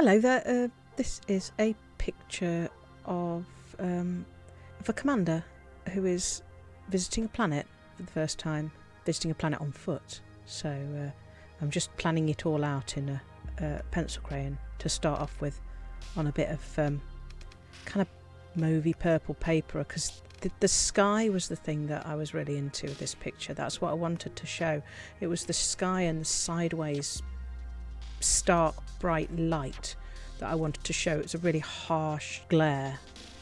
Hello there. Uh, this is a picture of um, of a commander who is visiting a planet for the first time, visiting a planet on foot. So uh, I'm just planning it all out in a, a, pencil crayon to start off with, on a bit of um, kind of mauvey purple paper because the, the sky was the thing that I was really into with this picture. That's what I wanted to show. It was the sky and the sideways stark bright light that I wanted to show. It's a really harsh glare.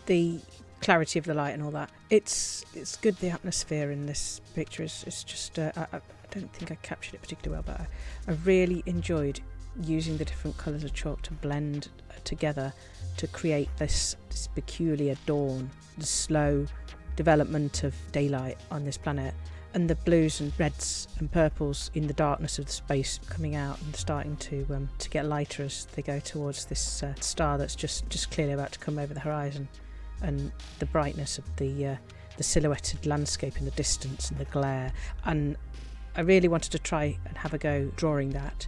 The clarity of the light and all that. It's it's good. The atmosphere in this picture is, is just. Uh, I, I don't think I captured it particularly well, but I, I really enjoyed using the different colours of chalk to blend together to create this, this peculiar dawn, the slow development of daylight on this planet and the blues and reds and purples in the darkness of the space coming out and starting to um, to get lighter as they go towards this uh, star that's just just clearly about to come over the horizon, and the brightness of the uh, the silhouetted landscape in the distance and the glare. And I really wanted to try and have a go drawing that.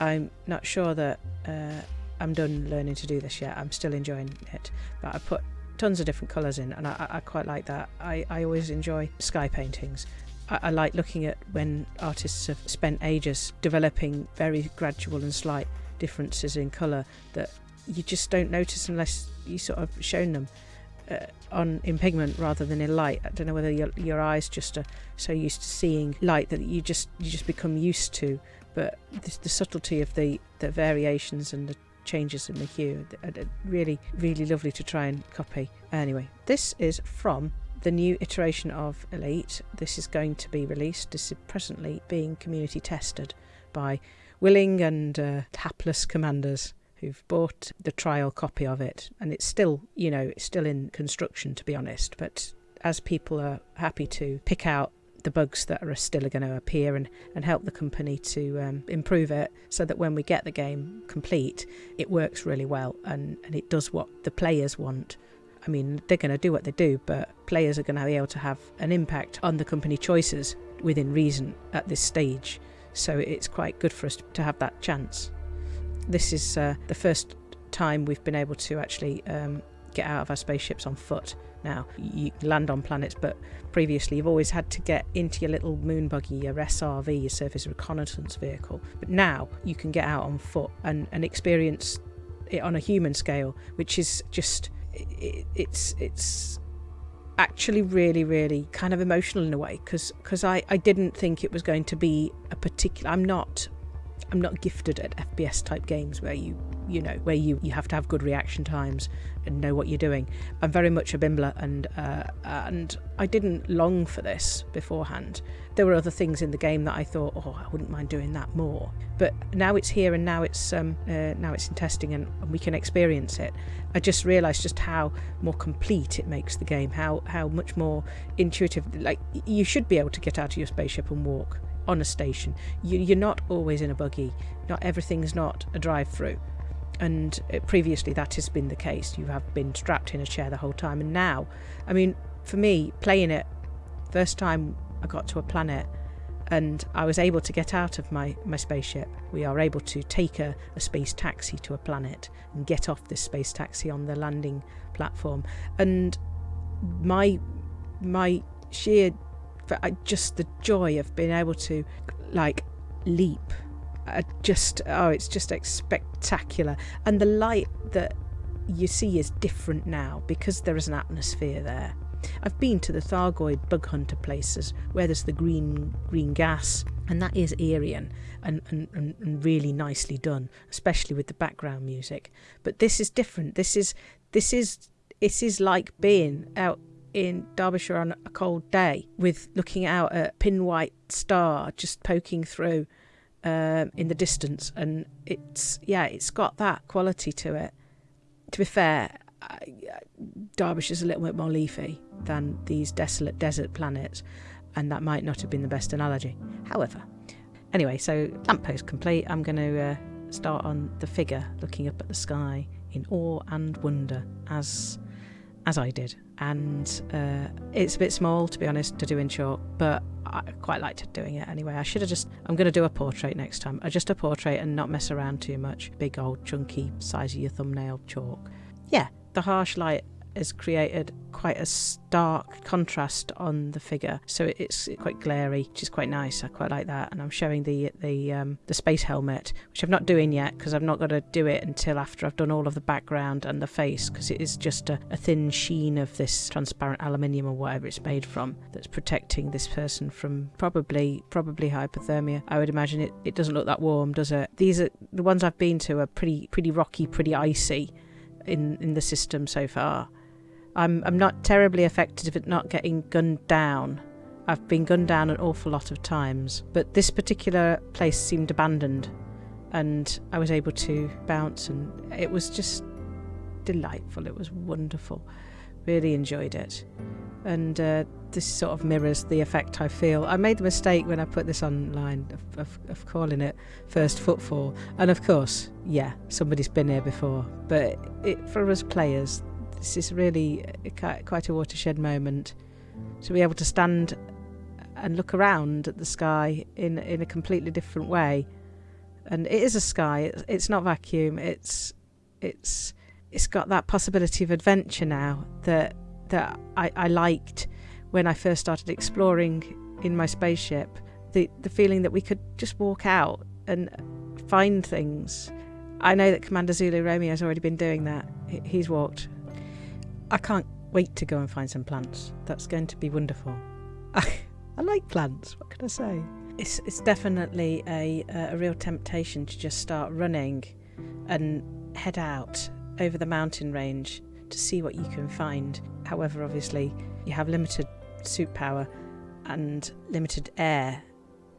I'm not sure that uh, I'm done learning to do this yet. I'm still enjoying it, but I put tons of different colours in, and I, I quite like that. I, I always enjoy sky paintings, I, I like looking at when artists have spent ages developing very gradual and slight differences in colour that you just don't notice unless you sort of shown them uh, on in pigment rather than in light. I don't know whether your, your eyes just are so used to seeing light that you just you just become used to. But the, the subtlety of the the variations and the changes in the hue are really really lovely to try and copy. Anyway, this is from the new iteration of Elite. This is going to be released. This is presently being community tested by willing and uh, hapless commanders who've bought the trial copy of it. And it's still, you know, it's still in construction, to be honest. But as people are happy to pick out the bugs that are still going to appear and, and help the company to um, improve it so that when we get the game complete, it works really well and, and it does what the players want I mean, they're going to do what they do, but players are going to be able to have an impact on the company choices within reason at this stage. So it's quite good for us to have that chance. This is uh, the first time we've been able to actually um, get out of our spaceships on foot. Now, you land on planets, but previously you've always had to get into your little moon buggy, your SRV, your surface reconnaissance vehicle. But now you can get out on foot and, and experience it on a human scale, which is just it, it's it's actually really really kind of emotional in a way because because I, I didn't think it was going to be a particular I'm not I'm not gifted at FPS type games where you you know where you you have to have good reaction times and know what you're doing. I'm very much a bimbler and uh, and I didn't long for this beforehand. There were other things in the game that I thought, oh, I wouldn't mind doing that more. But now it's here and now it's um, uh, now it's in testing and, and we can experience it. I just realised just how more complete it makes the game. How how much more intuitive. Like you should be able to get out of your spaceship and walk on a station. You, you're not always in a buggy. Not everything's not a drive-through and uh, previously that has been the case. You have been strapped in a chair the whole time, and now, I mean, for me, playing it, first time I got to a planet and I was able to get out of my, my spaceship. We are able to take a, a space taxi to a planet and get off this space taxi on the landing platform. And my my sheer Uh, just the joy of being able to like leap. Are just oh it's just spectacular. And the light that you see is different now because there is an atmosphere there. I've been to the Thargoid bug hunter places where there's the green green gas and that is eerie and, and, and, really nicely done especially with the background music. But this is different. This is this is it is like being out in Derbyshire on a cold day with looking out at pin white star just poking through um, in the distance, and it's yeah, it's got that quality to it. To be fair, Derbyshire's a little bit more leafy than these desolate desert planets, and that might not have been the best analogy. However, anyway, so lamppost complete. I'm going to uh, start on the figure looking up at the sky in awe and wonder as as I did. And uh, it's a bit small, to be honest, to do in chalk, but I quite liked doing it anyway. I should have just, I'm going to do a portrait next time. Uh, just a portrait and not mess around too much. Big old chunky size of your thumbnail chalk. Yeah, the harsh light has created quite a stark contrast on the figure, so it's quite glary, which is quite nice. I quite like that, and I'm showing the the um, the space helmet, which I'm not doing yet because I've not got to do it until after I've done all of the background and the face, because it is just a, a thin sheen of this transparent aluminium or whatever it's made from that's protecting this person from probably probably hypothermia. I would imagine it, it doesn't look that warm, does it? These are the ones I've been to are pretty pretty rocky, pretty icy in in the system so far. I'm I'm not terribly affected at not getting gunned down. I've been gunned down an awful lot of times, but this particular place seemed abandoned, and I was able to bounce, and it was just delightful. It was wonderful. Really enjoyed it, and uh, this sort of mirrors the effect I feel. I made the mistake when I put this online of, of, of calling it first footfall, and of course, yeah, somebody's been here before, but it, for us players, this is really uh, quite a watershed moment to be able to stand and look around at the sky in in a completely different way. And it is a sky. It's not vacuum. It's it's it's got that possibility of adventure now that that I, I liked when I first started exploring in my spaceship. The the feeling that we could just walk out and find things. I know that Commander Zulu Romeo has already been doing that. He's walked I can't wait to go and find some plants. That's going to be wonderful. I, like plants. What can I say? It's it's definitely a a real temptation to just start running and head out over the mountain range to see what you can find. However, obviously, you have limited suit power and limited air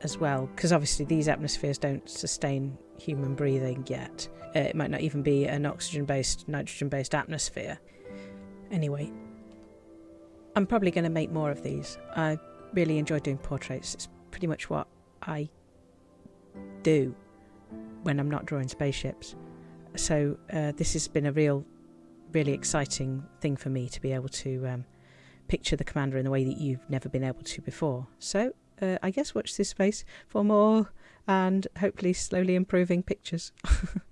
as well, because obviously these atmospheres don't sustain human breathing yet. Uh, it might not even be an oxygen based, nitrogen based atmosphere. Anyway, I'm probably going to make more of these. I really enjoy doing portraits. It's pretty much what I do when I'm not drawing spaceships. So uh, this has been a real, really exciting thing for me to be able to um, picture the commander in the way that you've never been able to before. So uh, I guess watch this space for more and hopefully slowly improving pictures.